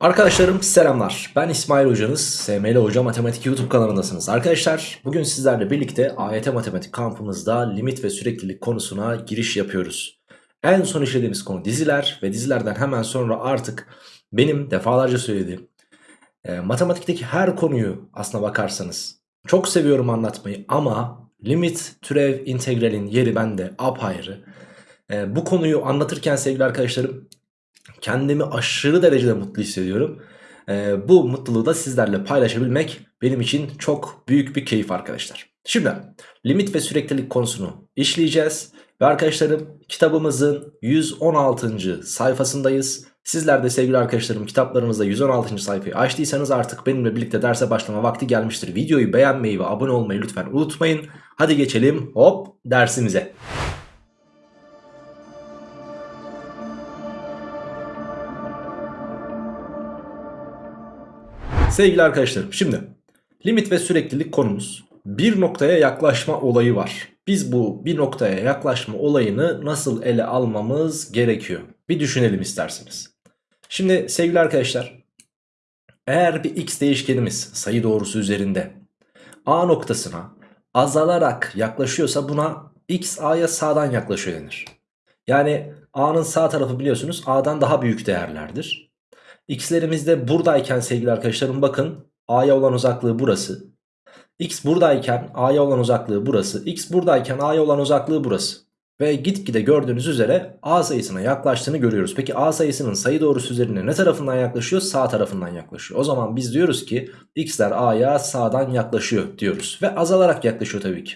Arkadaşlarım selamlar. Ben İsmail Hocanız. SML Hoca Matematik YouTube kanalındasınız. Arkadaşlar bugün sizlerle birlikte AYT Matematik kampımızda limit ve süreklilik konusuna giriş yapıyoruz. En son işlediğimiz konu diziler ve dizilerden hemen sonra artık benim defalarca söylediğim e, matematikteki her konuyu aslına bakarsanız çok seviyorum anlatmayı ama limit, türev, integralin yeri bende apayrı. E, bu konuyu anlatırken sevgili arkadaşlarım Kendimi aşırı derecede mutlu hissediyorum. Ee, bu mutluluğu da sizlerle paylaşabilmek benim için çok büyük bir keyif arkadaşlar. Şimdi limit ve süreklilik konusunu işleyeceğiz. Ve arkadaşlarım kitabımızın 116. sayfasındayız. Sizler de sevgili arkadaşlarım kitaplarınızda 116. sayfayı açtıysanız artık benimle birlikte derse başlama vakti gelmiştir. Videoyu beğenmeyi ve abone olmayı lütfen unutmayın. Hadi geçelim hop dersimize. Sevgili arkadaşlarım şimdi limit ve süreklilik konumuz bir noktaya yaklaşma olayı var. Biz bu bir noktaya yaklaşma olayını nasıl ele almamız gerekiyor? Bir düşünelim isterseniz. Şimdi sevgili arkadaşlar eğer bir x değişkenimiz sayı doğrusu üzerinde a noktasına azalarak yaklaşıyorsa buna x a'ya sağdan yaklaşıyor denir. Yani a'nın sağ tarafı biliyorsunuz a'dan daha büyük değerlerdir. X'lerimiz de buradayken sevgili arkadaşlarım bakın A'ya olan uzaklığı burası. X buradayken A'ya olan uzaklığı burası. X buradayken A'ya olan uzaklığı burası. Ve gitgide gördüğünüz üzere A sayısına yaklaştığını görüyoruz. Peki A sayısının sayı doğrusu üzerine ne tarafından yaklaşıyor? Sağ tarafından yaklaşıyor. O zaman biz diyoruz ki X'ler A'ya sağdan yaklaşıyor diyoruz. Ve azalarak yaklaşıyor tabii ki.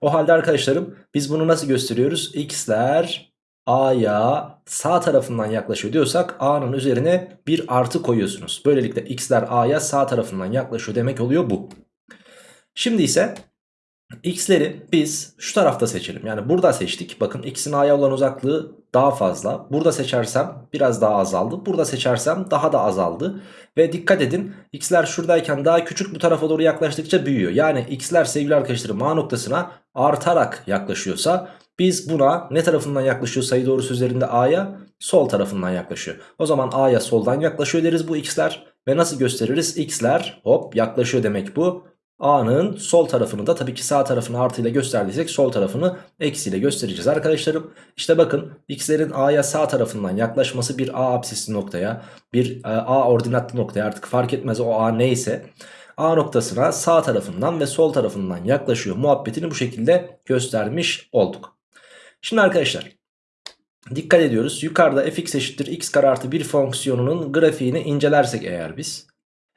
O halde arkadaşlarım biz bunu nasıl gösteriyoruz? X'ler A'ya sağ tarafından yaklaşıyor diyorsak A'nın üzerine bir artı koyuyorsunuz. Böylelikle x'ler A'ya sağ tarafından yaklaşıyor demek oluyor bu. Şimdi ise x'leri biz şu tarafta seçelim. Yani burada seçtik. Bakın x'in A'ya olan uzaklığı daha fazla. Burada seçersem biraz daha azaldı. Burada seçersem daha da azaldı. Ve dikkat edin x'ler şuradayken daha küçük bu tarafa doğru yaklaştıkça büyüyor. Yani x'ler sevgili arkadaşlarım A noktasına artarak yaklaşıyorsa biz buna ne tarafından yaklaşıyor sayı doğrusu üzerinde A'ya? Sol tarafından yaklaşıyor. O zaman A'ya soldan yaklaşıyor deriz bu x'ler. Ve nasıl gösteririz? x'ler hop yaklaşıyor demek bu. A'nın sol tarafını da tabii ki sağ tarafını artıyla gösterdiysek sol tarafını eksiyle göstereceğiz arkadaşlarım. İşte bakın x'lerin A'ya sağ tarafından yaklaşması bir A absisli noktaya bir e, A ordinatlı noktaya artık fark etmez o A neyse. A noktasına sağ tarafından ve sol tarafından yaklaşıyor muhabbetini bu şekilde göstermiş olduk. Şimdi arkadaşlar dikkat ediyoruz. Yukarıda fx eşittir x kare artı 1 fonksiyonunun grafiğini incelersek eğer biz.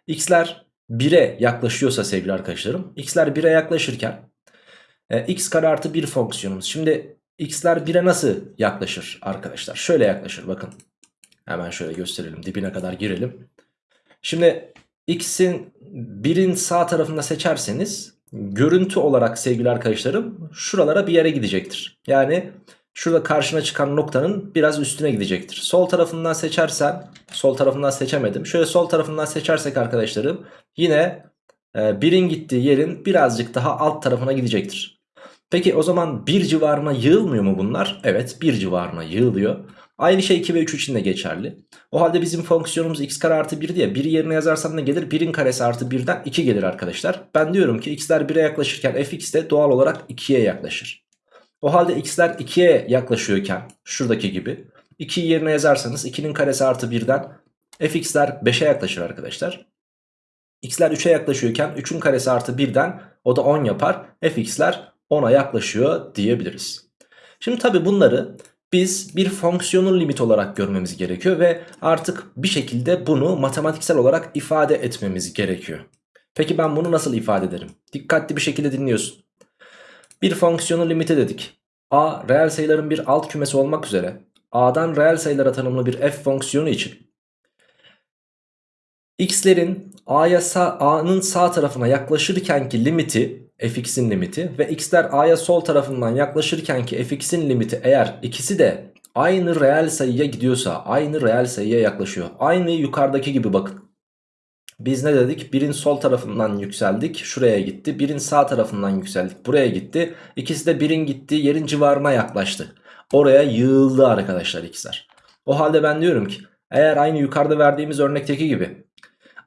x'ler 1'e yaklaşıyorsa sevgili arkadaşlarım. x'ler 1'e yaklaşırken e, x kare artı 1 fonksiyonumuz. Şimdi x'ler 1'e nasıl yaklaşır arkadaşlar? Şöyle yaklaşır bakın. Hemen şöyle gösterelim dibine kadar girelim. Şimdi x'in 1'in sağ tarafında seçerseniz görüntü olarak sevgili arkadaşlarım şuralara bir yere gidecektir. Yani şurada karşına çıkan noktanın biraz üstüne gidecektir. Sol tarafından seçersen sol tarafından seçemedim. Şöyle sol tarafından seçersek arkadaşlarım yine e, birin gittiği yerin birazcık daha alt tarafına gidecektir. Peki o zaman bir civarına yığılmıyor mu bunlar? Evet bir civarına yığılıyor. Aynı şey 2 ve 3 için de geçerli. O halde bizim fonksiyonumuz x kare artı 1 diye 1'i yerine yazarsam ne gelir? 1'in karesi artı 1'den 2 gelir arkadaşlar. Ben diyorum ki x'ler 1'e yaklaşırken fx de doğal olarak 2'ye yaklaşır. O halde x'ler 2'ye yaklaşıyorken şuradaki gibi 2'yi yerine yazarsanız 2'nin karesi artı 1'den fx'ler 5'e yaklaşır arkadaşlar. x'ler 3'e yaklaşıyorken 3'ün karesi artı 1'den o da 10 yapar. fx'ler 10'a yaklaşıyor diyebiliriz. Şimdi tabi bunları biz bir fonksiyonun limit olarak görmemiz gerekiyor ve artık bir şekilde bunu matematiksel olarak ifade etmemiz gerekiyor. Peki ben bunu nasıl ifade ederim? Dikkatli bir şekilde dinliyorsun. Bir fonksiyonun limiti dedik. A reel sayıların bir alt kümesi olmak üzere A'dan reel sayılara tanımlı bir f fonksiyonu için x'lerin A'nın sağ tarafına yaklaşırkenki limiti fx'in limiti ve x'ler a'ya sol tarafından yaklaşırken ki fx'in limiti eğer ikisi de aynı reel sayıya gidiyorsa aynı reel sayıya yaklaşıyor. Aynı yukarıdaki gibi bakın. Biz ne dedik? Birin sol tarafından yükseldik. Şuraya gitti. Birin sağ tarafından yükseldik. Buraya gitti. İkisi de birin gittiği yerin civarına yaklaştı. Oraya yığıldı arkadaşlar x'ler. O halde ben diyorum ki Eğer aynı yukarıda verdiğimiz örnekteki gibi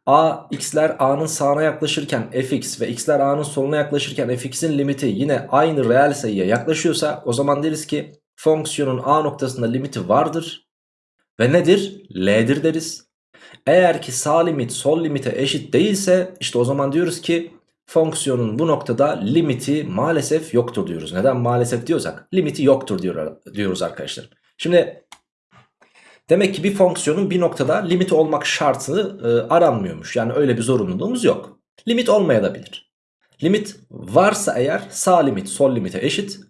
a x'ler a'nın sağına yaklaşırken fx ve x'ler a'nın soluna yaklaşırken fx'in limiti yine aynı reel sayıya yaklaşıyorsa o zaman deriz ki fonksiyonun a noktasında limiti vardır ve nedir? L'dir deriz. Eğer ki sağ limit sol limite eşit değilse işte o zaman diyoruz ki fonksiyonun bu noktada limiti maalesef yoktur diyoruz. Neden maalesef diyorsak limiti yoktur diyor, diyoruz arkadaşlar. Şimdi demek ki bir fonksiyonun bir noktada limiti olmak şartı e, aranmıyormuş. Yani öyle bir zorunluluğumuz yok. Limit olmayabilir. Limit varsa eğer sağ limit sol limite eşit.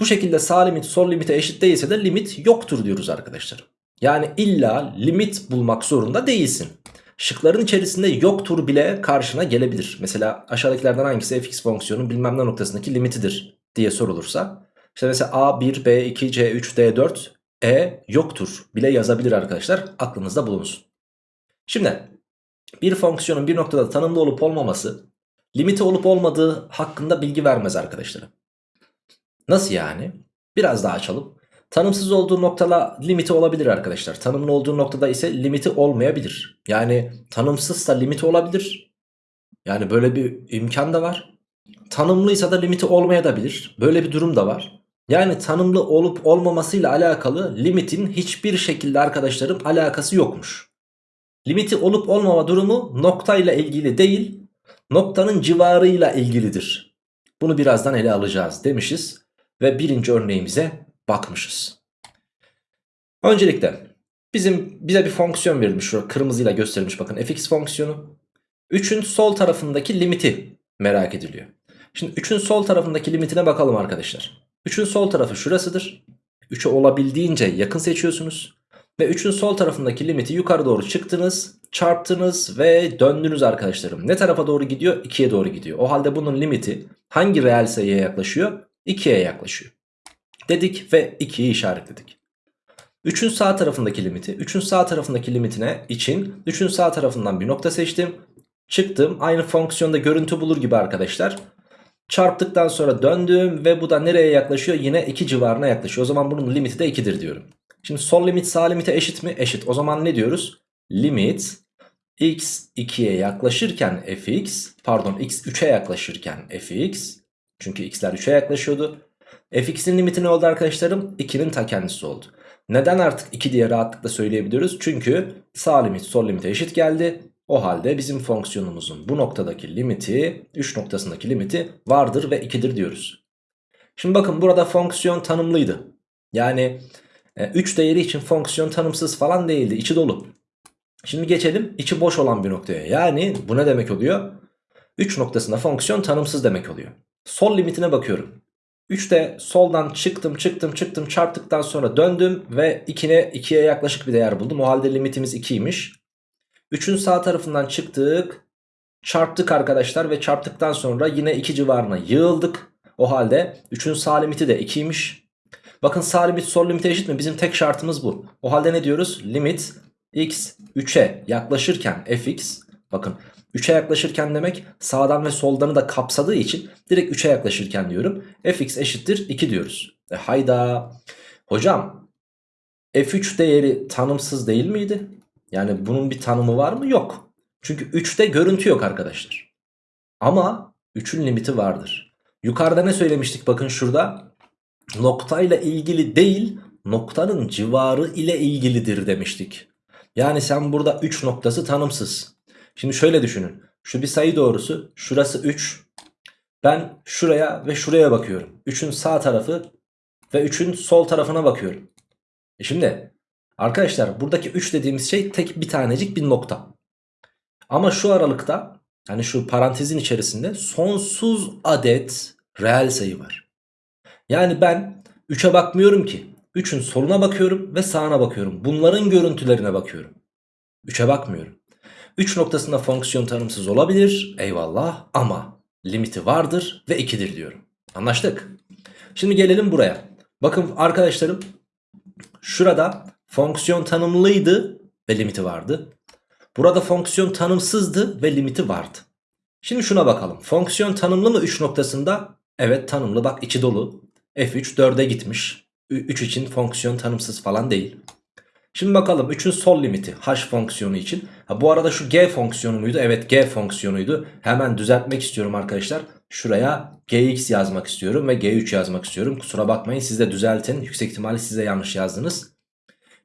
Bu şekilde sağ limit sol limite eşit değilse de limit yoktur diyoruz arkadaşlar. Yani illa limit bulmak zorunda değilsin. Şıkların içerisinde yoktur bile karşına gelebilir. Mesela aşağıdakilerden hangisi fx fonksiyonun bilmem ne noktasındaki limitidir diye sorulursa. İşte mesela a1, b2, c3, d4, e yoktur bile yazabilir arkadaşlar. Aklınızda bulunsun. Şimdi bir fonksiyonun bir noktada tanımlı olup olmaması limiti olup olmadığı hakkında bilgi vermez arkadaşlar. Nasıl yani? Biraz daha açalım. Tanımsız olduğu noktada limiti olabilir arkadaşlar. Tanımlı olduğu noktada ise limiti olmayabilir. Yani tanımsızsa limiti olabilir. Yani böyle bir imkan da var. Tanımlıysa da limiti olmayabilir. Böyle bir durum da var. Yani tanımlı olup olmamasıyla alakalı limitin hiçbir şekilde arkadaşlarım alakası yokmuş. Limiti olup olmama durumu noktayla ilgili değil, noktanın civarıyla ilgilidir. Bunu birazdan ele alacağız demişiz ve birinci örneğimize bakmışız. Öncelikle bizim bize bir fonksiyon verilmiş. Şurada kırmızıyla gösterilmiş bakın fx fonksiyonu. 3'ün sol tarafındaki limiti merak ediliyor. Şimdi 3'ün sol tarafındaki limitine bakalım arkadaşlar. 3'ün sol tarafı şurasıdır. 3'e olabildiğince yakın seçiyorsunuz. Ve 3'ün sol tarafındaki limiti yukarı doğru çıktınız, çarptınız ve döndünüz arkadaşlarım. Ne tarafa doğru gidiyor? 2'ye doğru gidiyor. O halde bunun limiti hangi reel sayıya yaklaşıyor? 2'ye yaklaşıyor. Dedik ve 2'yi işaretledik. 3'ün sağ tarafındaki limiti. 3'ün sağ tarafındaki limitine için 3'ün sağ tarafından bir nokta seçtim. Çıktım. Aynı fonksiyonda görüntü bulur gibi arkadaşlar. Çarptıktan sonra döndüm ve bu da nereye yaklaşıyor? Yine 2 civarına yaklaşıyor. O zaman bunun limiti de 2'dir diyorum. Şimdi sol limit sağ limite eşit mi? Eşit. O zaman ne diyoruz? Limit x 2'ye yaklaşırken fx pardon x 3'e yaklaşırken fx çünkü x'ler 3'e yaklaşıyordu. fx'in limiti ne oldu arkadaşlarım? 2'nin ta kendisi oldu. Neden artık 2 diye rahatlıkla söyleyebiliyoruz? Çünkü sağ limit sol limite eşit geldi. O halde bizim fonksiyonumuzun bu noktadaki limiti 3 noktasındaki limiti vardır ve 2'dir diyoruz. Şimdi bakın burada fonksiyon tanımlıydı. Yani 3 e, değeri için fonksiyon tanımsız falan değildi. içi dolu. Şimdi geçelim içi boş olan bir noktaya. Yani bu ne demek oluyor? 3 noktasında fonksiyon tanımsız demek oluyor. Sol limitine bakıyorum. 3'te soldan çıktım çıktım çıktım çarptıktan sonra döndüm ve 2'ye 2'ye yaklaşık bir değer buldum. O halde limitimiz 2'ymiş. 3'ün sağ tarafından çıktık. Çarptık arkadaşlar ve çarptıktan sonra yine 2 civarına yığıldık. O halde 3'ün sağ limiti de 2'ymiş. Bakın sağ limit sol limite eşit mi? Bizim tek şartımız bu. O halde ne diyoruz? Limit x 3'e yaklaşırken fx bakın 3'e yaklaşırken demek sağdan ve soldanı da kapsadığı için direkt 3'e yaklaşırken diyorum. fx eşittir 2 diyoruz. E hayda. Hocam f3 değeri tanımsız değil miydi? Yani bunun bir tanımı var mı? Yok. Çünkü 3'te görüntü yok arkadaşlar. Ama 3'ün limiti vardır. Yukarıda ne söylemiştik bakın şurada? Noktayla ilgili değil noktanın civarı ile ilgilidir demiştik. Yani sen burada 3 noktası tanımsız. Şimdi şöyle düşünün. Şu bir sayı doğrusu. Şurası 3. Ben şuraya ve şuraya bakıyorum. 3'ün sağ tarafı ve 3'ün sol tarafına bakıyorum. E şimdi arkadaşlar buradaki 3 dediğimiz şey tek bir tanecik bir nokta. Ama şu aralıkta hani şu parantezin içerisinde sonsuz adet reel sayı var. Yani ben 3'e bakmıyorum ki. 3'ün soluna bakıyorum ve sağına bakıyorum. Bunların görüntülerine bakıyorum. 3'e bakmıyorum. 3 noktasında fonksiyon tanımsız olabilir. Eyvallah ama limiti vardır ve 2'dir diyorum. Anlaştık. Şimdi gelelim buraya. Bakın arkadaşlarım şurada fonksiyon tanımlıydı ve limiti vardı. Burada fonksiyon tanımsızdı ve limiti vardı. Şimdi şuna bakalım. Fonksiyon tanımlı mı 3 noktasında? Evet tanımlı bak içi dolu. F3 4'e gitmiş. 3 için fonksiyon tanımsız falan değil. Şimdi bakalım 3'ün sol limiti h fonksiyonu için. Ha, bu arada şu g fonksiyonu muydu? Evet g fonksiyonuydu. Hemen düzeltmek istiyorum arkadaşlar. Şuraya gx yazmak istiyorum ve g3 yazmak istiyorum. Kusura bakmayın siz de düzeltin. Yüksek ihtimalle siz de yanlış yazdınız.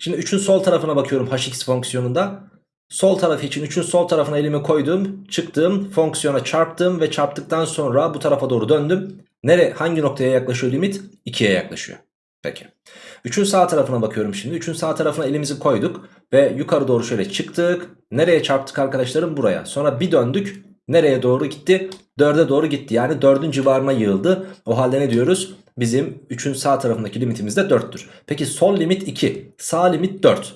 Şimdi 3'ün sol tarafına bakıyorum hx fonksiyonunda. Sol tarafı için 3'ün sol tarafına elimi koydum. Çıktım fonksiyona çarptım ve çarptıktan sonra bu tarafa doğru döndüm. Nere hangi noktaya yaklaşıyor limit? 2'ye yaklaşıyor. Peki. 3'ün sağ tarafına bakıyorum şimdi. 3'ün sağ tarafına elimizi koyduk ve yukarı doğru şöyle çıktık. Nereye çarptık arkadaşlarım? Buraya. Sonra bir döndük. Nereye doğru gitti? 4'e doğru gitti. Yani 4'ün civarına yığıldı. O halde ne diyoruz? Bizim 3'ün sağ tarafındaki limitimiz de 4'tür. Peki sol limit 2. Sağ limit 4.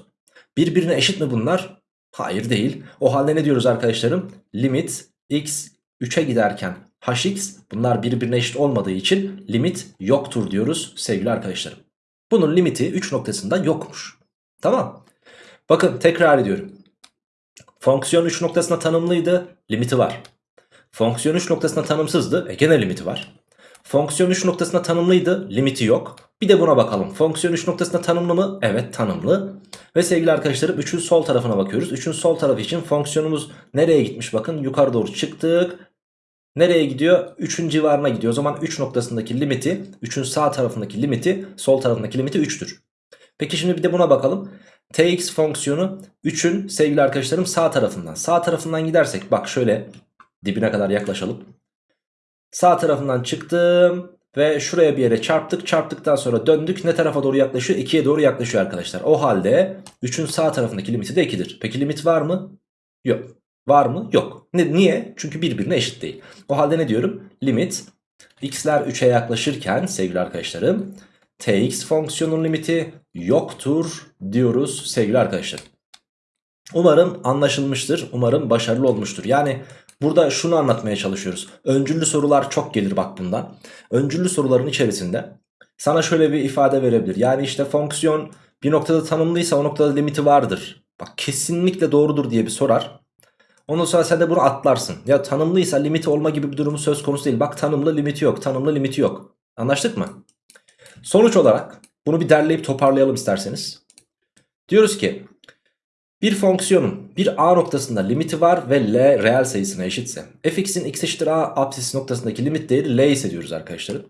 Birbirine eşit mi bunlar? Hayır değil. O halde ne diyoruz arkadaşlarım? Limit x 3'e giderken hx bunlar birbirine eşit olmadığı için limit yoktur diyoruz sevgili arkadaşlarım. Bunun limiti 3 noktasında yokmuş. Tamam. Bakın tekrar ediyorum. Fonksiyon 3 noktasına tanımlıydı. Limiti var. Fonksiyon 3 noktasına tanımsızdı. E gene limiti var. Fonksiyon 3 noktasına tanımlıydı. Limiti yok. Bir de buna bakalım. Fonksiyon 3 noktasına tanımlı mı? Evet tanımlı. Ve sevgili arkadaşlarım 3'ün sol tarafına bakıyoruz. 3'ün sol tarafı için fonksiyonumuz nereye gitmiş? Bakın yukarı doğru çıktık. Nereye gidiyor? 3'ün civarına gidiyor. O zaman 3 noktasındaki limiti 3'ün sağ tarafındaki limiti sol tarafındaki limiti 3'tür. Peki şimdi bir de buna bakalım. Tx fonksiyonu 3'ün sevgili arkadaşlarım sağ tarafından. Sağ tarafından gidersek bak şöyle dibine kadar yaklaşalım. Sağ tarafından çıktım ve şuraya bir yere çarptık. Çarptıktan sonra döndük. Ne tarafa doğru yaklaşıyor? 2'ye doğru yaklaşıyor arkadaşlar. O halde 3'ün sağ tarafındaki limiti de 2'dir. Peki limit var mı? Yok. Var mı? Yok. Ne, niye? Çünkü birbirine eşit değil. O halde ne diyorum? Limit x'ler 3'e yaklaşırken sevgili arkadaşlarım tx fonksiyonun limiti yoktur diyoruz sevgili arkadaşlar. Umarım anlaşılmıştır. Umarım başarılı olmuştur. Yani burada şunu anlatmaya çalışıyoruz. Öncüllü sorular çok gelir bak bundan. Öncüllü soruların içerisinde sana şöyle bir ifade verebilir. Yani işte fonksiyon bir noktada tanımlıysa o noktada limiti vardır. Bak kesinlikle doğrudur diye bir sorar. Ondan sonra sen de bunu atlarsın. Ya tanımlıysa limiti olma gibi bir durumu söz konusu değil. Bak tanımlı limiti yok. Tanımlı limiti yok. Anlaştık mı? Sonuç olarak bunu bir derleyip toparlayalım isterseniz. Diyoruz ki bir fonksiyonun bir a noktasında limiti var ve l reel sayısına eşitse fx'in x eşittir a apsis noktasındaki limit değeri l ise diyoruz arkadaşlarım.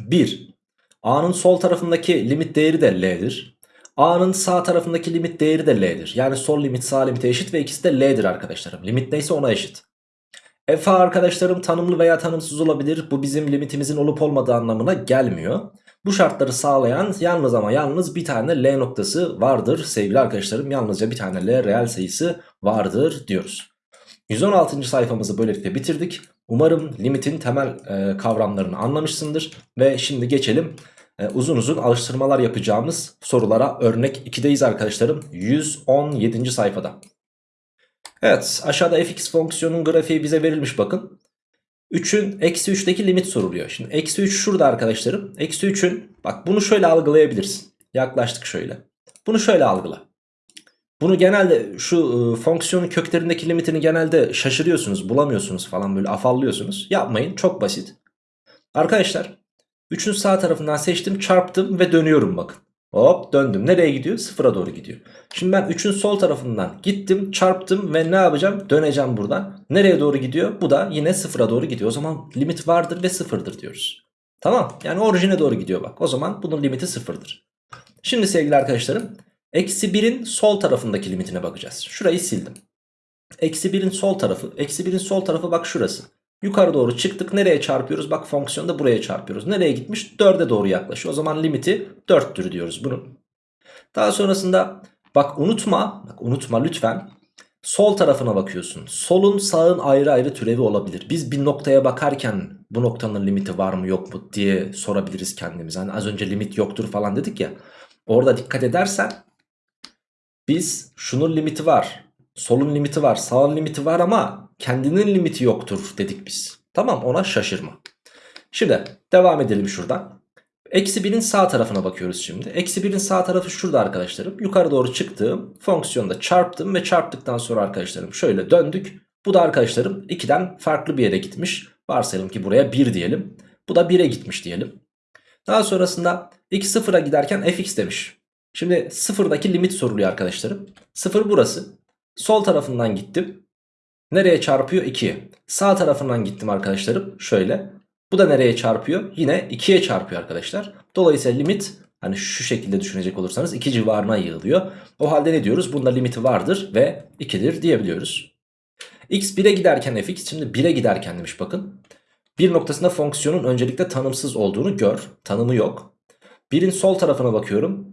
1. a'nın sol tarafındaki limit değeri de l'dir. A'nın sağ tarafındaki limit değeri de L'dir. Yani sol limit sağ limite eşit ve ikisi de L'dir arkadaşlarım. Limit neyse ona eşit. F arkadaşlarım tanımlı veya tanımsız olabilir. Bu bizim limitimizin olup olmadığı anlamına gelmiyor. Bu şartları sağlayan yalnız ama yalnız bir tane L noktası vardır sevgili arkadaşlarım. Yalnızca bir tane L reel sayısı vardır diyoruz. 116. sayfamızı böylelikle bitirdik. Umarım limitin temel e, kavramlarını anlamışsındır. Ve şimdi geçelim e, uzun uzun alıştırmalar yapacağımız sorulara örnek 2'deyiz arkadaşlarım. 117. sayfada. Evet aşağıda fx fonksiyonun grafiği bize verilmiş bakın. 3'ün eksi 3'teki limit soruluyor. Şimdi eksi 3 şurada arkadaşlarım. Eksi 3'ün bak bunu şöyle algılayabilirsin. Yaklaştık şöyle. Bunu şöyle algıla. Bunu genelde şu e, fonksiyonun köklerindeki limitini genelde şaşırıyorsunuz bulamıyorsunuz falan böyle afallıyorsunuz. Yapmayın çok basit. Arkadaşlar 3'ün sağ tarafından seçtim çarptım ve dönüyorum bakın. Hop döndüm. Nereye gidiyor? Sıfıra doğru gidiyor. Şimdi ben 3'ün sol tarafından gittim çarptım ve ne yapacağım? Döneceğim buradan. Nereye doğru gidiyor? Bu da yine sıfıra doğru gidiyor. O zaman limit vardır ve sıfırdır diyoruz. Tamam yani orijine doğru gidiyor bak. O zaman bunun limiti sıfırdır. Şimdi sevgili arkadaşlarım eksi 1'in sol tarafındaki limitine bakacağız. Şurayı sildim. Eksi 1'in sol tarafı. Eksi 1'in sol tarafı bak şurası. Yukarı doğru çıktık. Nereye çarpıyoruz? Bak fonksiyonda buraya çarpıyoruz. Nereye gitmiş? 4'e doğru yaklaşıyor. O zaman limiti 4'tür diyoruz bunun. Daha sonrasında bak unutma. Bak unutma lütfen. Sol tarafına bakıyorsun. Solun sağın ayrı ayrı türevi olabilir. Biz bir noktaya bakarken bu noktanın limiti var mı yok mu diye sorabiliriz kendimize. Hani az önce limit yoktur falan dedik ya. Orada dikkat edersen biz şunun limiti var. Solun limiti var. Sağın limiti var ama kendinin limiti yoktur dedik biz. Tamam ona şaşırma. Şimdi devam edelim şuradan. Eksi 1'in sağ tarafına bakıyoruz şimdi. Eksi 1'in sağ tarafı şurada arkadaşlarım. Yukarı doğru çıktım. Fonksiyonda çarptım ve çarptıktan sonra arkadaşlarım şöyle döndük. Bu da arkadaşlarım 2'den farklı bir yere gitmiş. Varsayalım ki buraya 1 diyelim. Bu da 1'e gitmiş diyelim. Daha sonrasında x sıfıra giderken fx demiş. Şimdi sıfırdaki limit soruluyor arkadaşlarım. Sıfır burası. Sol tarafından gittim. Nereye çarpıyor? 2'ye. Sağ tarafından gittim arkadaşlarım. Şöyle. Bu da nereye çarpıyor? Yine 2'ye çarpıyor arkadaşlar. Dolayısıyla limit hani şu şekilde düşünecek olursanız 2 civarına yığılıyor. O halde ne diyoruz? Bunda limiti vardır ve 2'dir diyebiliyoruz. x 1'e giderken fx şimdi 1'e giderken demiş bakın. Bir noktasında fonksiyonun öncelikle tanımsız olduğunu gör. Tanımı yok. Birin sol tarafına bakıyorum.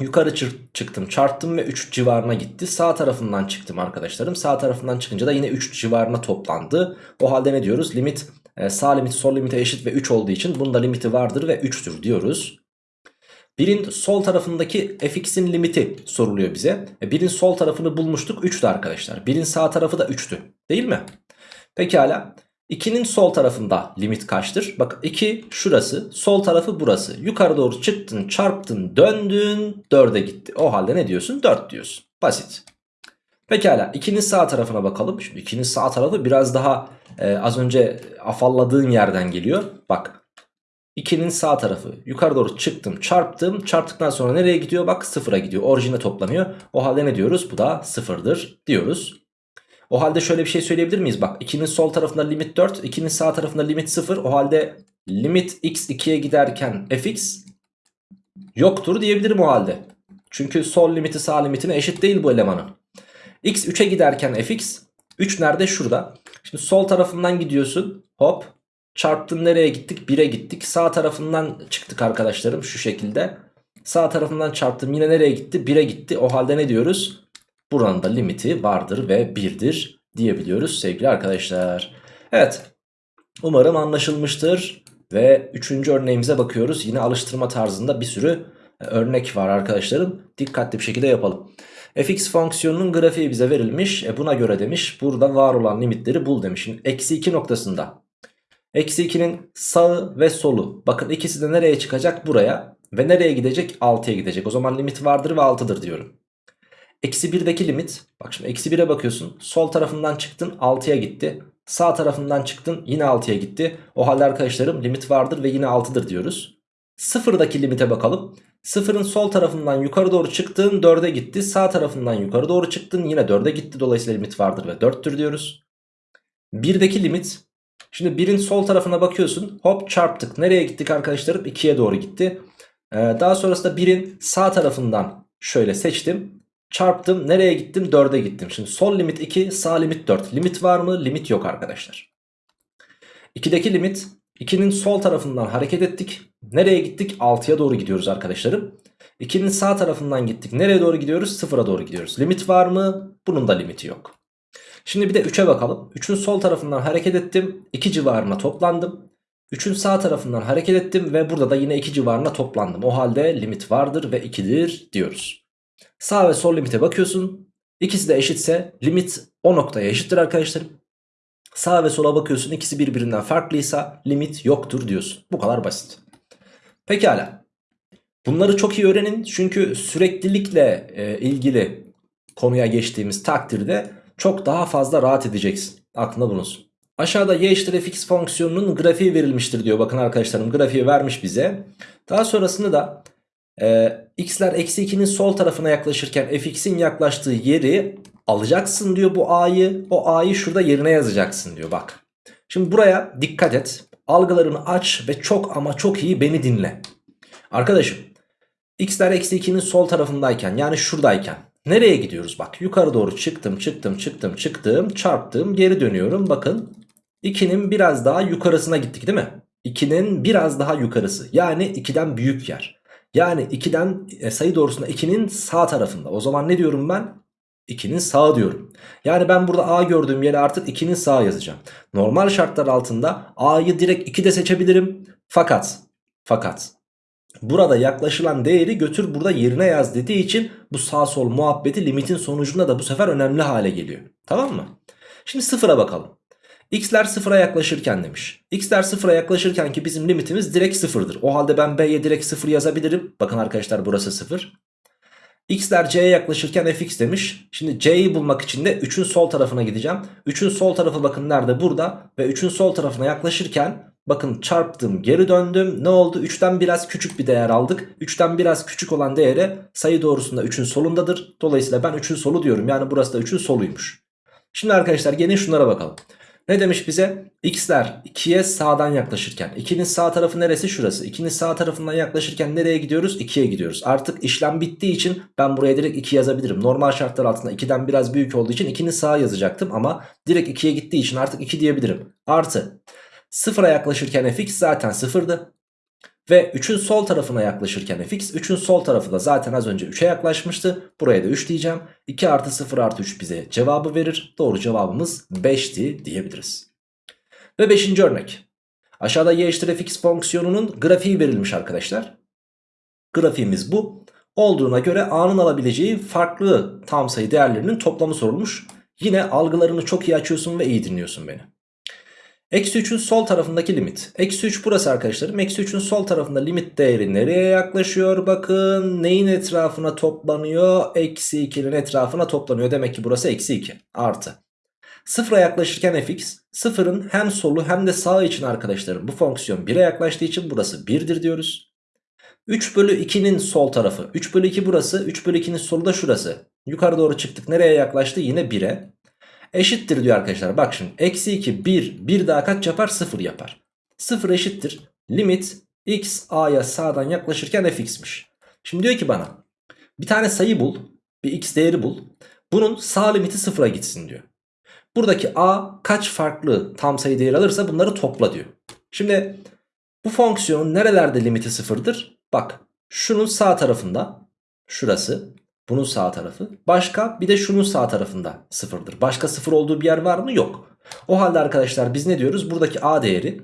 Yukarı çıktım çarptım ve 3 civarına gitti. Sağ tarafından çıktım arkadaşlarım. Sağ tarafından çıkınca da yine 3 civarına toplandı. O halde ne diyoruz? Limit e, sağ limit sol limite eşit ve 3 olduğu için bunda limiti vardır ve 3'tür diyoruz. Birin sol tarafındaki fx'in limiti soruluyor bize. E, birin sol tarafını bulmuştuk 3'tü arkadaşlar. Birin sağ tarafı da 3'tü değil mi? Pekala. 2'nin sol tarafında limit kaçtır? Bak 2 şurası sol tarafı burası. Yukarı doğru çıktın çarptın döndün 4'e gitti. O halde ne diyorsun? 4 diyorsun. Basit. Pekala 2'nin sağ tarafına bakalım. Şimdi 2'nin sağ tarafı biraz daha e, az önce afalladığın yerden geliyor. Bak 2'nin sağ tarafı yukarı doğru çıktım çarptım. Çarptıktan sonra nereye gidiyor? Bak sıfıra gidiyor. Orijine toplanıyor. O halde ne diyoruz? Bu da sıfırdır diyoruz. O halde şöyle bir şey söyleyebilir miyiz? Bak 2'nin sol tarafında limit 4, 2'nin sağ tarafında limit 0. O halde limit x 2'ye giderken fx yoktur diyebilirim o halde. Çünkü sol limiti sağ limitine eşit değil bu elemanın. x 3'e giderken fx 3 nerede? Şurada. Şimdi sol tarafından gidiyorsun. Hop. Çarptın nereye gittik? 1'e gittik. Sağ tarafından çıktık arkadaşlarım şu şekilde. Sağ tarafından çarptım yine nereye gitti? 1'e gitti. O halde ne diyoruz? Buranın da limiti vardır ve 1'dir diyebiliyoruz sevgili arkadaşlar. Evet umarım anlaşılmıştır. Ve üçüncü örneğimize bakıyoruz. Yine alıştırma tarzında bir sürü e, örnek var arkadaşlarım. Dikkatli bir şekilde yapalım. fx fonksiyonunun grafiği bize verilmiş. E buna göre demiş burada var olan limitleri bul demiş. Şimdi eksi 2 noktasında. Eksi 2'nin sağı ve solu. Bakın ikisi de nereye çıkacak? Buraya. Ve nereye gidecek? 6'ya gidecek. O zaman limit vardır ve 6'dır diyorum. Eksi 1'deki limit bak şimdi eksi 1'e bakıyorsun sol tarafından çıktın 6'ya gitti. Sağ tarafından çıktın yine 6'ya gitti. O halde arkadaşlarım limit vardır ve yine 6'dır diyoruz. Sıfırdaki limite bakalım. Sıfırın sol tarafından yukarı doğru çıktın 4'e gitti. Sağ tarafından yukarı doğru çıktın yine 4'e gitti. Dolayısıyla limit vardır ve 4'tür diyoruz. 1'deki limit. Şimdi 1'in sol tarafına bakıyorsun. Hop çarptık. Nereye gittik arkadaşlarım? 2'ye doğru gitti. Ee, daha sonrasında 1'in sağ tarafından şöyle seçtim. Çarptım nereye gittim 4'e gittim. Şimdi sol limit 2 sağ limit 4. Limit var mı? Limit yok arkadaşlar. 2'deki limit 2'nin sol tarafından hareket ettik. Nereye gittik? 6'ya doğru gidiyoruz arkadaşlarım. 2'nin sağ tarafından gittik. Nereye doğru gidiyoruz? 0'a doğru gidiyoruz. Limit var mı? Bunun da limiti yok. Şimdi bir de 3'e bakalım. 3'ün sol tarafından hareket ettim. 2 civarına toplandım. 3'ün sağ tarafından hareket ettim ve burada da yine 2 civarına toplandım. O halde limit vardır ve 2'dir diyoruz. Sağ ve sol limite bakıyorsun. İkisi de eşitse limit o noktaya eşittir arkadaşlarım. Sağ ve sola bakıyorsun ikisi birbirinden farklıysa limit yoktur diyorsun. Bu kadar basit. Pekala. Bunları çok iyi öğrenin çünkü süreklilikle e, ilgili konuya geçtiğimiz takdirde çok daha fazla rahat edeceksin. Aklında bulunsun. Aşağıda y eşittir fx fonksiyonunun grafiği verilmiştir diyor. Bakın arkadaşlarım grafiği vermiş bize. Daha sonrasında da ee, x'ler eksi 2'nin sol tarafına yaklaşırken fx'in yaklaştığı yeri alacaksın diyor bu a'yı. O a'yı şurada yerine yazacaksın diyor bak. Şimdi buraya dikkat et. Algılarını aç ve çok ama çok iyi beni dinle. Arkadaşım x'ler eksi 2'nin sol tarafındayken yani şuradayken nereye gidiyoruz bak yukarı doğru çıktım çıktım çıktım çıktım çarptım geri dönüyorum bakın 2'nin biraz daha yukarısına gittik değil mi? 2'nin biraz daha yukarısı yani 2'den büyük yer. Yani 2'den e, sayı doğrusunda 2'nin sağ tarafında. O zaman ne diyorum ben? 2'nin sağ diyorum. Yani ben burada A gördüğüm yere artık 2'nin sağ yazacağım. Normal şartlar altında A'yı direkt 2'de seçebilirim. Fakat fakat burada yaklaşılan değeri götür burada yerine yaz dediği için bu sağ sol muhabbeti limitin sonucunda da bu sefer önemli hale geliyor. Tamam mı? Şimdi sıfıra bakalım. X'ler sıfıra yaklaşırken demiş. X'ler sıfıra yaklaşırken ki bizim limitimiz direkt sıfırdır. O halde ben B'ye direkt sıfır yazabilirim. Bakın arkadaşlar burası sıfır. X'ler C'ye yaklaşırken fx demiş. Şimdi C'yi bulmak için de 3'ün sol tarafına gideceğim. 3'ün sol tarafı bakın nerede? Burada. Ve 3'ün sol tarafına yaklaşırken Bakın çarptım geri döndüm. Ne oldu? 3'ten biraz küçük bir değer aldık. 3'ten biraz küçük olan değere sayı doğrusunda 3'ün solundadır. Dolayısıyla ben 3'ün solu diyorum. Yani burası da 3'ün soluymuş. Şimdi arkadaşlar gelin şunlara bakalım. Ne demiş bize? X'ler 2'ye sağdan yaklaşırken. 2'nin sağ tarafı neresi? Şurası. 2'nin sağ tarafından yaklaşırken nereye gidiyoruz? 2'ye gidiyoruz. Artık işlem bittiği için ben buraya direkt 2 yazabilirim. Normal şartlar altında 2'den biraz büyük olduğu için 2'nin sağa yazacaktım. Ama direkt 2'ye gittiği için artık 2 diyebilirim. Artı 0'a yaklaşırken fx zaten 0'dı. Ve 3'ün sol tarafına yaklaşırken fx 3'ün sol tarafı da zaten az önce 3'e yaklaşmıştı. Buraya da 3 diyeceğim. 2 artı 0 artı 3 bize cevabı verir. Doğru cevabımız 5'ti diyebiliriz. Ve 5. örnek. Aşağıda y eşittir fx fonksiyonunun grafiği verilmiş arkadaşlar. Grafiğimiz bu. Olduğuna göre a'nın alabileceği farklı tam sayı değerlerinin toplamı sorulmuş. Yine algılarını çok iyi açıyorsun ve iyi dinliyorsun beni. Eksi 3'ün sol tarafındaki limit. Eksi 3 burası arkadaşlarım. Eksi 3'ün sol tarafında limit değeri nereye yaklaşıyor? Bakın neyin etrafına toplanıyor? Eksi 2'nin etrafına toplanıyor. Demek ki burası eksi 2 artı. Sıfıra yaklaşırken fx sıfırın hem solu hem de sağı için arkadaşlarım bu fonksiyon 1'e yaklaştığı için burası 1'dir diyoruz. 3 bölü 2'nin sol tarafı 3 bölü 2 burası 3 bölü 2'nin solu da şurası. Yukarı doğru çıktık nereye yaklaştı yine 1'e. Eşittir diyor arkadaşlar. Bak şimdi eksi 2 1 1 daha kaç yapar 0 yapar. 0 eşittir. Limit x a'ya sağdan yaklaşırken fx'miş. Şimdi diyor ki bana bir tane sayı bul. Bir x değeri bul. Bunun sağ limiti 0'a gitsin diyor. Buradaki a kaç farklı tam sayı değeri alırsa bunları topla diyor. Şimdi bu fonksiyonun nerelerde limiti sıfırdır? Bak şunun sağ tarafında şurası bunun sağ tarafı. Başka bir de şunun sağ tarafında sıfırdır. Başka sıfır olduğu bir yer var mı? Yok. O halde arkadaşlar biz ne diyoruz? Buradaki a değeri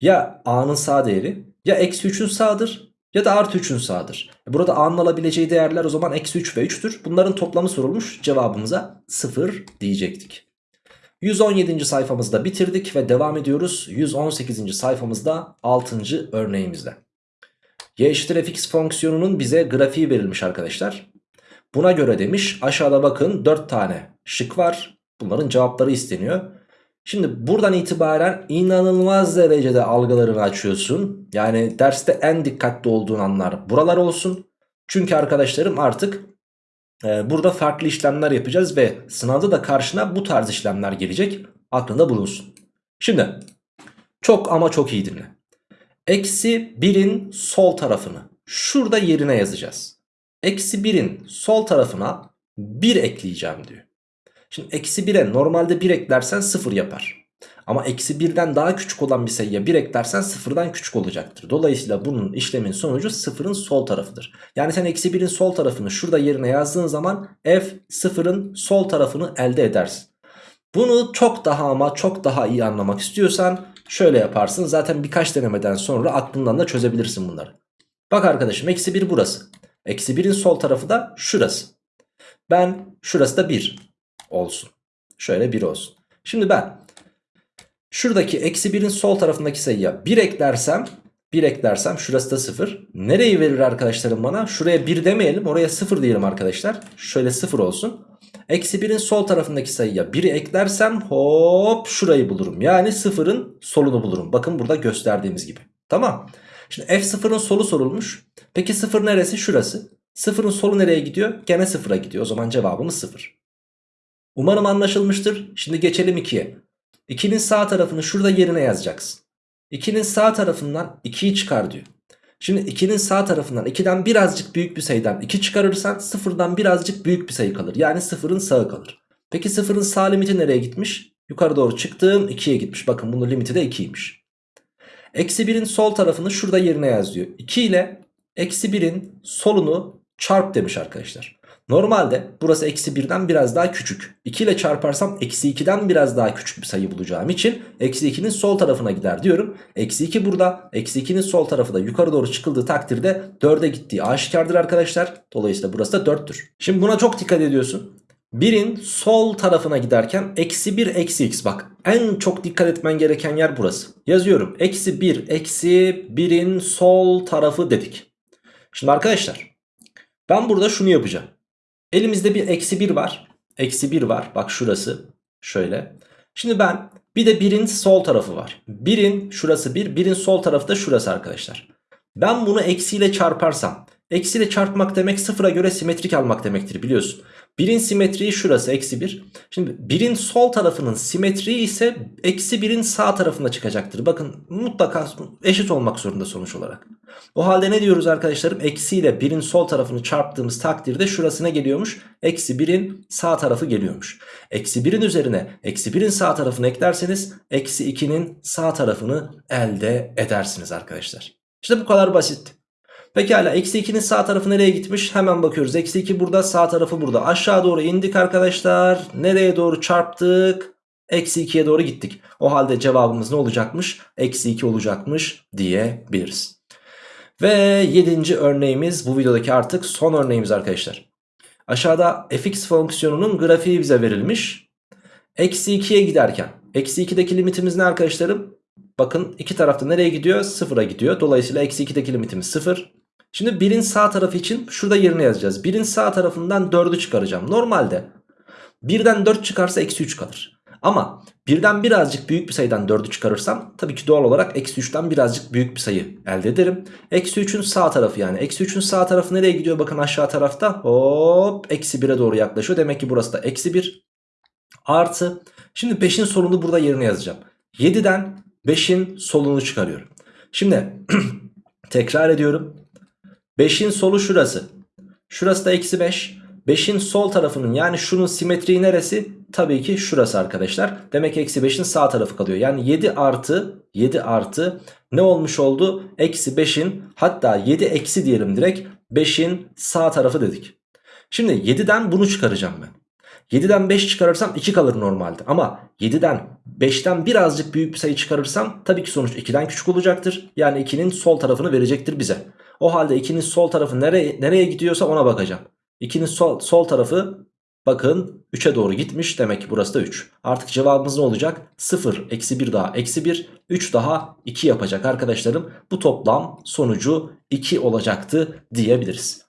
ya a'nın sağ değeri ya eksi 3'ün sağdır ya da artı 3'ün sağdır. E, burada a'nın alabileceği değerler o zaman eksi 3 ve 3'tür. Bunların toplamı sorulmuş cevabımıza 0 diyecektik. 117. sayfamızda bitirdik ve devam ediyoruz. 118. sayfamızda 6. örneğimizde. y eşittir fx fonksiyonunun bize grafiği verilmiş arkadaşlar. Buna göre demiş aşağıda bakın 4 tane şık var. Bunların cevapları isteniyor. Şimdi buradan itibaren inanılmaz derecede algılarını açıyorsun. Yani derste en dikkatli olduğun anlar buralar olsun. Çünkü arkadaşlarım artık e, burada farklı işlemler yapacağız ve sınavda da karşına bu tarz işlemler gelecek. Aklında bulunsun. Şimdi çok ama çok iyi dinle. Eksi 1'in sol tarafını şurada yerine yazacağız. Eksi 1'in sol tarafına 1 ekleyeceğim diyor. Şimdi eksi 1'e normalde 1 eklersen 0 yapar. Ama eksi 1'den daha küçük olan bir sayıya 1 eklersen 0'dan küçük olacaktır. Dolayısıyla bunun işlemin sonucu 0'ın sol tarafıdır. Yani sen eksi 1'in sol tarafını şurada yerine yazdığın zaman f 0'ın sol tarafını elde edersin. Bunu çok daha ama çok daha iyi anlamak istiyorsan şöyle yaparsın. Zaten birkaç denemeden sonra aklından da çözebilirsin bunları. Bak arkadaşım eksi 1 burası. Eksi 1'in sol tarafı da şurası. Ben şurası da 1 olsun. Şöyle 1 olsun. Şimdi ben şuradaki eksi 1'in sol tarafındaki sayıya 1 eklersem 1 eklersem şurası da 0. Nereyi verir arkadaşlarım bana? Şuraya 1 demeyelim oraya 0 diyelim arkadaşlar. Şöyle 0 olsun. Eksi 1'in sol tarafındaki sayıya 1'i eklersem hop şurayı bulurum. Yani 0'ın solunu bulurum. Bakın burada gösterdiğimiz gibi. Tamam. Şimdi f0'ın solu sorulmuş. Peki 0 neresi? Şurası. 0'ın solu nereye gidiyor? Gene 0'a gidiyor. O zaman cevabımız 0. Umarım anlaşılmıştır. Şimdi geçelim 2'ye. 2'nin sağ tarafını şurada yerine yazacaksın. 2'nin sağ tarafından 2'yi çıkar diyor. Şimdi 2'nin sağ tarafından 2'den birazcık büyük bir sayıdan 2 çıkarırsan 0'dan birazcık büyük bir sayı kalır. Yani 0'ın sağı kalır. Peki 0'ın sağ limiti nereye gitmiş? Yukarı doğru çıktım 2'ye gitmiş. Bakın bunun limiti de 2'ymiş. Eksi 1'in sol tarafını şurada yerine yaz diyor. 2 ile eksi 1'in solunu çarp demiş arkadaşlar. Normalde burası eksi 1'den biraz daha küçük. 2 ile çarparsam eksi 2'den biraz daha küçük bir sayı bulacağım için eksi 2'nin sol tarafına gider diyorum. Eksi 2 burada. Eksi 2'nin sol tarafı da yukarı doğru çıkıldığı takdirde 4'e gittiği aşikardır arkadaşlar. Dolayısıyla burası da 4'tür. Şimdi buna çok dikkat ediyorsun. 1'in sol tarafına giderken eksi 1 eksi x bak en çok dikkat etmen gereken yer burası. Yazıyorum eksi 1 eksi 1'in sol tarafı dedik. Şimdi arkadaşlar ben burada şunu yapacağım. Elimizde bir eksi 1 var. Eksi 1 var bak şurası şöyle. Şimdi ben bir de 1'in sol tarafı var. 1'in şurası 1, 1'in sol tarafı da şurası arkadaşlar. Ben bunu eksiyle çarparsam, eksiyle çarpmak demek sıfıra göre simetrik almak demektir biliyorsun. 1'in simetriği şurası eksi 1. Şimdi 1'in sol tarafının simetriği ise eksi 1'in sağ tarafında çıkacaktır. Bakın mutlaka eşit olmak zorunda sonuç olarak. O halde ne diyoruz arkadaşlarım? Eksi ile 1'in sol tarafını çarptığımız takdirde şurası ne geliyormuş? Eksi 1'in sağ tarafı geliyormuş. Eksi 1'in üzerine eksi 1'in sağ tarafını eklerseniz eksi 2'nin sağ tarafını elde edersiniz arkadaşlar. İşte bu kadar basit. Pekala eksi 2'nin sağ tarafı nereye gitmiş? Hemen bakıyoruz. Eksi 2 burada sağ tarafı burada. Aşağı doğru indik arkadaşlar. Nereye doğru çarptık? Eksi 2'ye doğru gittik. O halde cevabımız ne olacakmış? Eksi 2 olacakmış diyebiliriz. Ve 7. örneğimiz bu videodaki artık son örneğimiz arkadaşlar. Aşağıda fx fonksiyonunun grafiği bize verilmiş. Eksi 2'ye giderken. Eksi 2'deki limitimiz ne arkadaşlarım? Bakın iki tarafta nereye gidiyor? Sıfıra gidiyor. Dolayısıyla eksi 2'deki limitimiz 0. Şimdi 1'in sağ tarafı için şurada yerine yazacağız. 1'in sağ tarafından 4'ü çıkaracağım. Normalde 1'den 4 çıkarsa eksi 3 kalır. Ama birden birazcık büyük bir sayıdan 4'ü çıkarırsam tabii ki doğal olarak eksi 3'ten birazcık büyük bir sayı elde ederim. Eksi 3'ün sağ tarafı yani. Eksi 3'ün sağ tarafı nereye gidiyor? Bakın aşağı tarafta hop eksi 1'e doğru yaklaşıyor. Demek ki burası da eksi 1 artı. Şimdi 5'in solunu burada yerine yazacağım. 7'den 5'in solunu çıkarıyorum. Şimdi tekrar ediyorum. 5'in solu şurası. Şurası da eksi 5. 5'in sol tarafının yani şunun simetriği neresi? Tabii ki şurası arkadaşlar. Demek eksi 5'in sağ tarafı kalıyor. Yani 7 artı 7 artı ne olmuş oldu? Eksi 5'in hatta 7 eksi diyelim direkt 5'in sağ tarafı dedik. Şimdi 7'den bunu çıkaracağım ben. 7'den 5 çıkarırsam 2 kalır normalde. Ama 7'den 5'ten birazcık büyük bir sayı çıkarırsam tabii ki sonuç 2'den küçük olacaktır. Yani 2'nin sol tarafını verecektir bize. O halde 2'nin sol tarafı nereye, nereye gidiyorsa ona bakacağım. 2'nin sol, sol tarafı bakın 3'e doğru gitmiş. Demek ki burası da 3. Artık cevabımız ne olacak? 0, eksi 1 daha eksi 1, 3 daha 2 yapacak arkadaşlarım. Bu toplam sonucu 2 olacaktı diyebiliriz.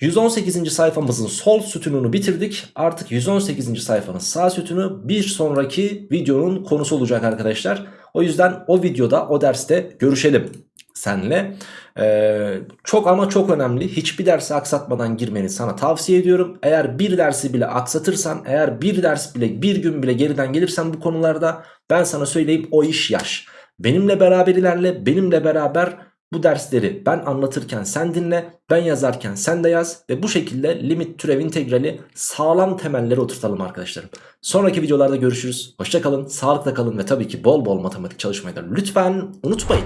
118. sayfamızın sol sütununu bitirdik. Artık 118. sayfanın sağ sütunu bir sonraki videonun konusu olacak arkadaşlar. O yüzden o videoda o derste görüşelim senle. Ee, çok ama çok önemli. Hiçbir dersi aksatmadan girmeni sana tavsiye ediyorum. Eğer bir dersi bile aksatırsan, eğer bir ders bile bir gün bile geriden gelirsen bu konularda ben sana söyleyeyim o iş yaş. Benimle beraber ilerle, benimle beraber bu dersleri ben anlatırken sen dinle, ben yazarken sen de yaz ve bu şekilde limit türev integrali sağlam temelleri oturtalım arkadaşlarım. Sonraki videolarda görüşürüz. Hoşçakalın, sağlıkla kalın ve tabii ki bol bol matematik çalışmayı da lütfen unutmayın.